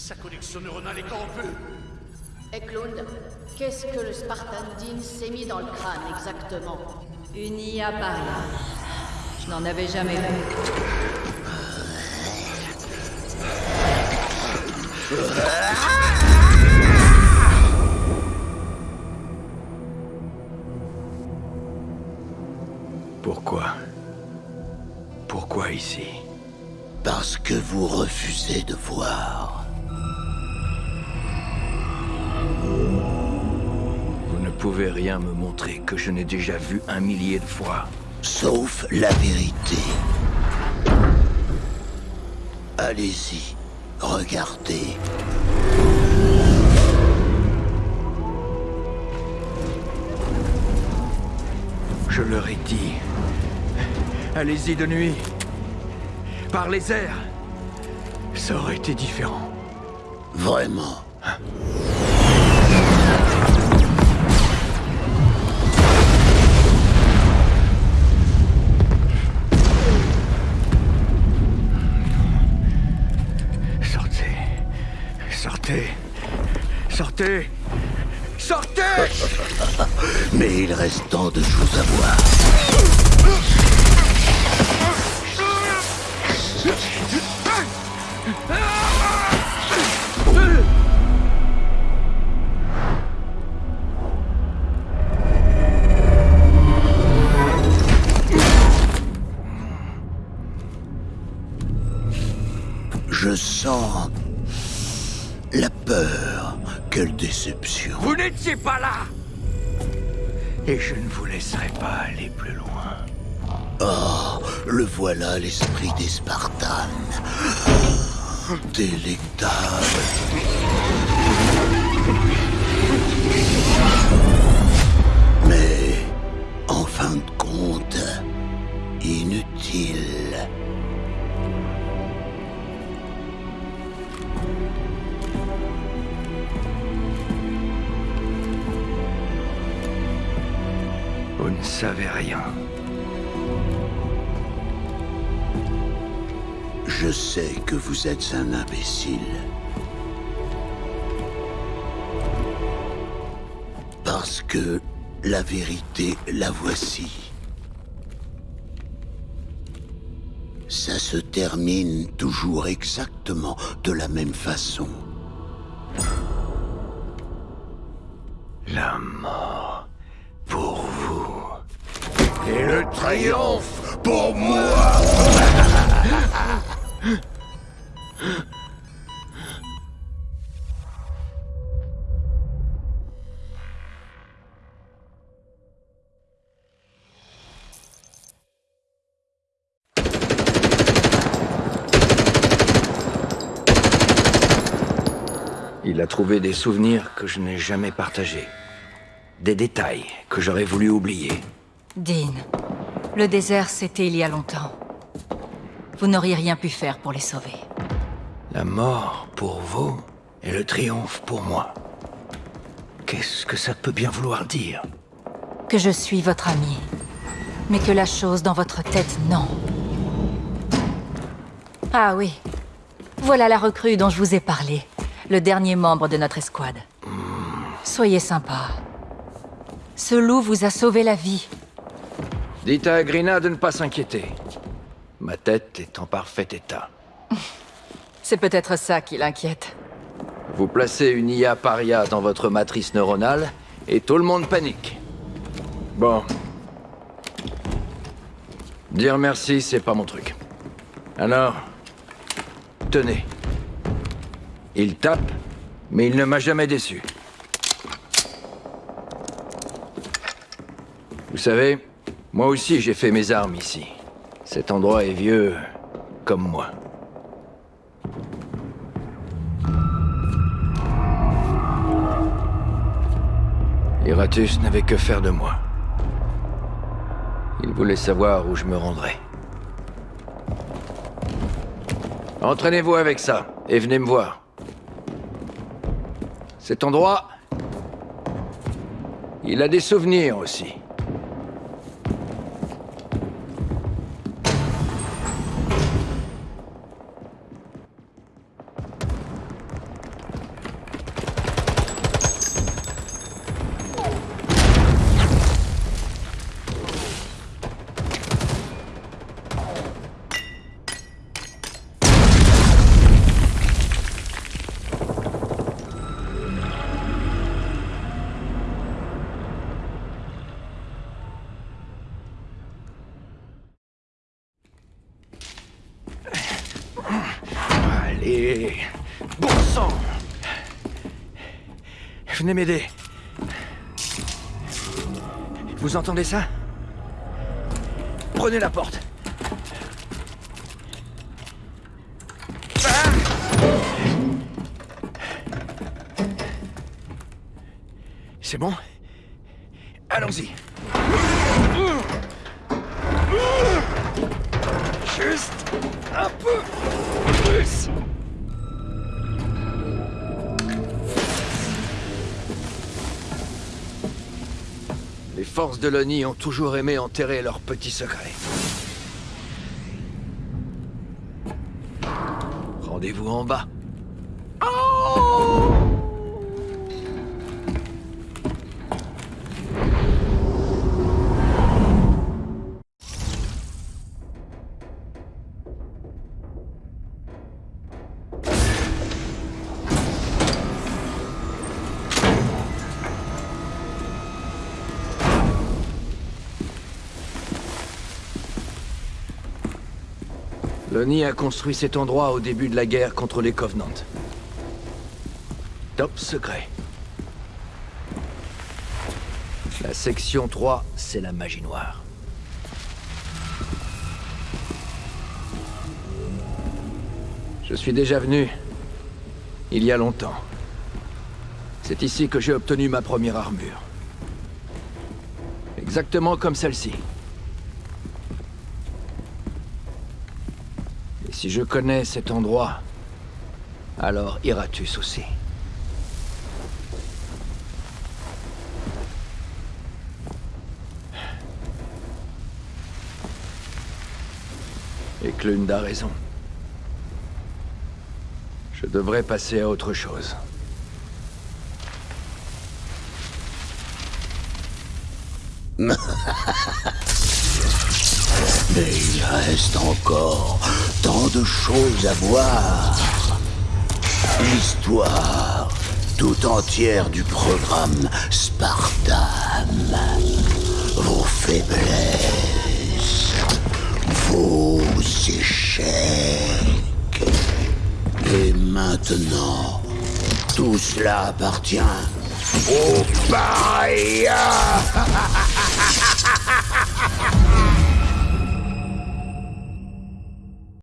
Sa connexion neuronale est corrompue Eklund, qu'est-ce que le Spartan Dean s'est mis dans le crâne exactement? Une IA paria. Je n'en avais jamais vu. Pourquoi? Pourquoi ici? Parce que vous refusez de voir. Vous ne pouvez rien me montrer que je n'ai déjà vu un millier de fois. Sauf la vérité. Allez-y, regardez. Je leur ai dit. Allez-y de nuit. Par les airs. Ça aurait été différent. Vraiment. Sortez. Sortez. Sortez. Sortez Mais il reste tant de choses à voir. Je sens la peur. Quelle déception. Vous n'étiez pas là Et je ne vous laisserai pas aller plus loin. Oh, le voilà l'esprit des Spartans. Délectable. Ne savez rien. Je sais que vous êtes un imbécile. Parce que la vérité, la voici. Ça se termine toujours exactement de la même façon. La mort pour vous. Et le triomphe pour moi Il a trouvé des souvenirs que je n'ai jamais partagés. Des détails que j'aurais voulu oublier. Dean, le désert, c'était il y a longtemps. Vous n'auriez rien pu faire pour les sauver. La mort pour vous et le triomphe pour moi. Qu'est-ce que ça peut bien vouloir dire? Que je suis votre ami. Mais que la chose dans votre tête, non. Ah oui. Voilà la recrue dont je vous ai parlé. Le dernier membre de notre escouade. Soyez sympa. Ce loup vous a sauvé la vie. Dites à Agrina de ne pas s'inquiéter. Ma tête est en parfait état. C'est peut-être ça qui l'inquiète. Vous placez une IA paria dans votre matrice neuronale et tout le monde panique. Bon. Dire merci, c'est pas mon truc. Alors, tenez. Il tape, mais il ne m'a jamais déçu. Vous savez, moi aussi j'ai fait mes armes ici. Cet endroit est vieux comme moi. Iratus n'avait que faire de moi. Il voulait savoir où je me rendrais. Entraînez-vous avec ça, et venez me voir. Cet endroit... Il a des souvenirs aussi. Et... Bon sang Venez m'aider. Vous entendez ça? Prenez la porte. Ah C'est bon? Allons-y. Juste un peu forces de l'ONI ont toujours aimé enterrer leurs petits secrets. Rendez-vous en bas. L'ONI a construit cet endroit au début de la guerre contre les Covenants. Top secret. La section 3, c'est la magie noire. Je suis déjà venu. Il y a longtemps. C'est ici que j'ai obtenu ma première armure. Exactement comme celle-ci. Et si je connais cet endroit, alors Iratus aussi. Et Clund a raison. Je devrais passer à autre chose. Mais il reste encore tant de choses à voir. L'histoire tout entière du programme Spartan. Vos faiblesses, vos échecs. Et maintenant, tout cela appartient au paria.